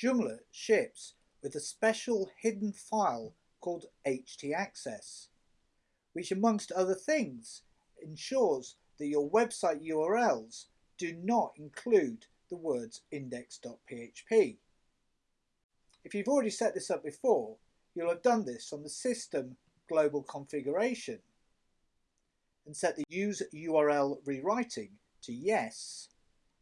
Joomla ships with a special hidden file called htaccess, which amongst other things ensures that your website URLs do not include the words index.php. If you've already set this up before, you'll have done this on the system global configuration and set the use URL rewriting to yes,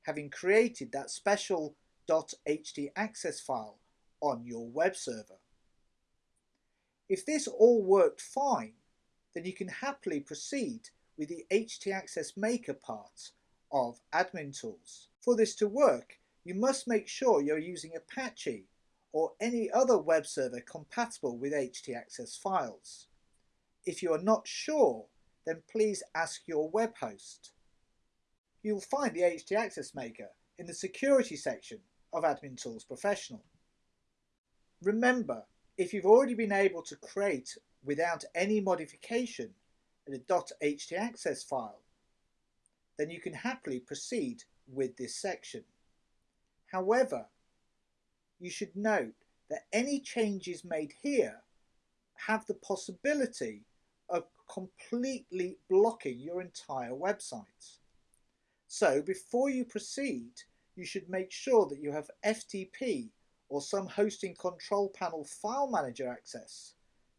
having created that special .htaccess file on your web server. If this all worked fine, then you can happily proceed with the htaccess maker part of admin tools. For this to work, you must make sure you're using Apache or any other web server compatible with htaccess files. If you are not sure, then please ask your web host. You'll find the htaccess maker in the security section of Admin Tools Professional. Remember, if you've already been able to create without any modification a .htaccess file, then you can happily proceed with this section. However, you should note that any changes made here have the possibility of completely blocking your entire website. So before you proceed, you should make sure that you have FTP or some hosting control panel file manager access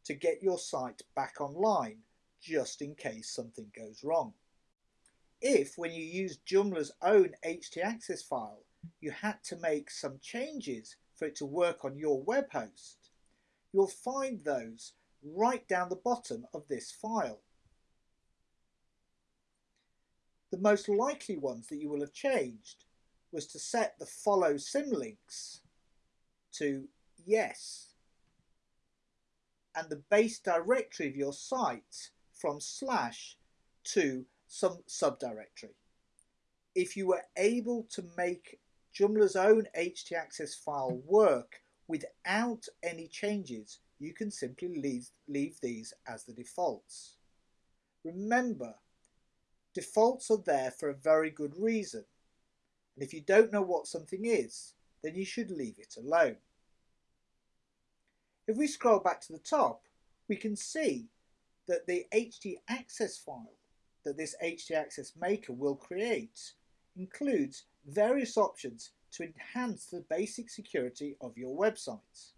to get your site back online just in case something goes wrong. If when you use Joomla's own htaccess file you had to make some changes for it to work on your web host, you'll find those right down the bottom of this file. The most likely ones that you will have changed was to set the follow symlinks to yes and the base directory of your site from slash to some subdirectory. If you were able to make Joomla's own htaccess file work without any changes, you can simply leave, leave these as the defaults. Remember, defaults are there for a very good reason. And if you don't know what something is, then you should leave it alone. If we scroll back to the top, we can see that the htaccess file that this htaccess maker will create includes various options to enhance the basic security of your website.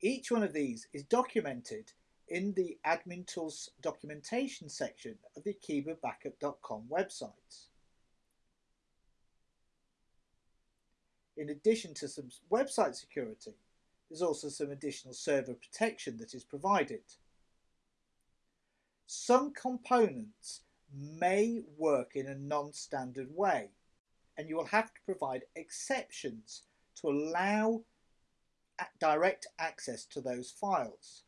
Each one of these is documented in the Admin Tools documentation section of the akeebabackup.com website. In addition to some website security, there's also some additional server protection that is provided. Some components may work in a non-standard way and you will have to provide exceptions to allow direct access to those files.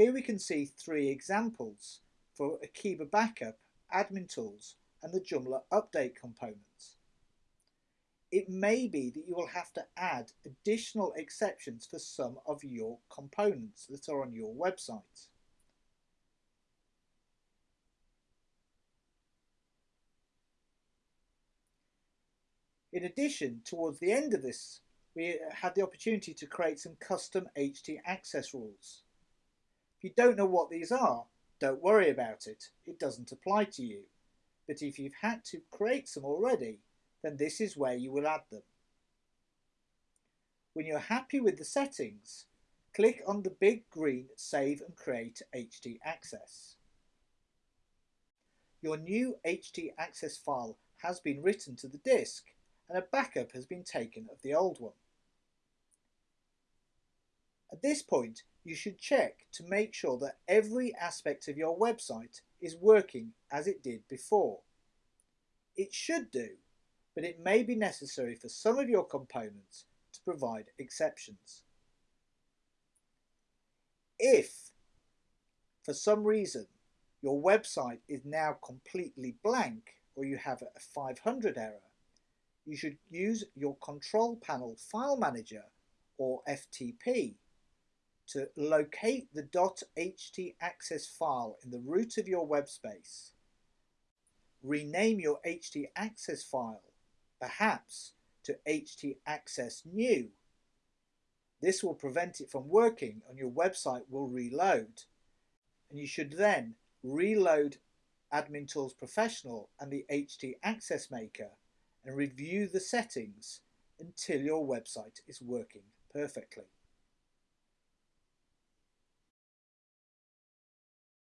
Here we can see three examples for Akeeba Backup, Admin Tools and the Joomla Update components. It may be that you will have to add additional exceptions for some of your components that are on your website. In addition, towards the end of this, we had the opportunity to create some custom htaccess rules. If you don't know what these are, don't worry about it, it doesn't apply to you. But if you've had to create some already, then this is where you will add them. When you're happy with the settings, click on the big green Save and Create HT Access. Your new HT Access file has been written to the disk and a backup has been taken of the old one. At this point, you should check to make sure that every aspect of your website is working as it did before. It should do, but it may be necessary for some of your components to provide exceptions. If, for some reason, your website is now completely blank or you have a 500 error, you should use your control panel file manager or FTP to locate the .htaccess file in the root of your web space. Rename your htaccess file, perhaps to htaccess new. This will prevent it from working and your website will reload. And you should then reload Admin Tools Professional and the HT Access Maker and review the settings until your website is working perfectly.